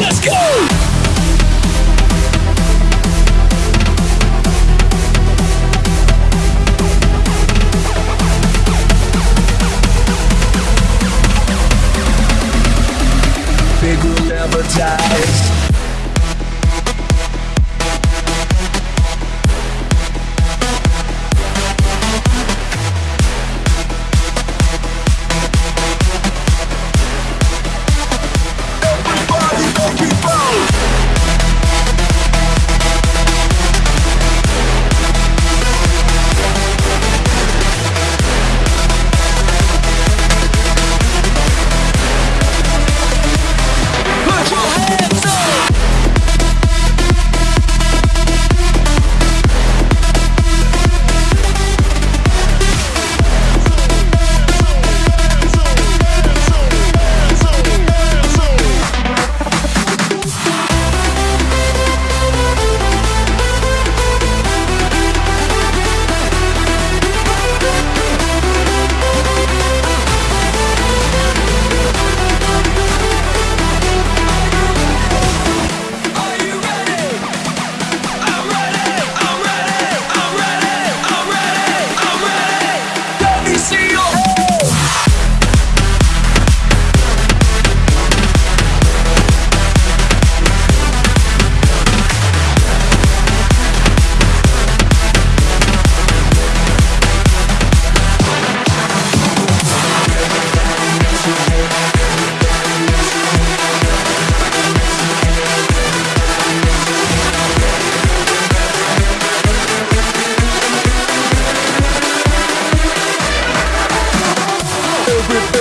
Let's go! Big will never die. everything.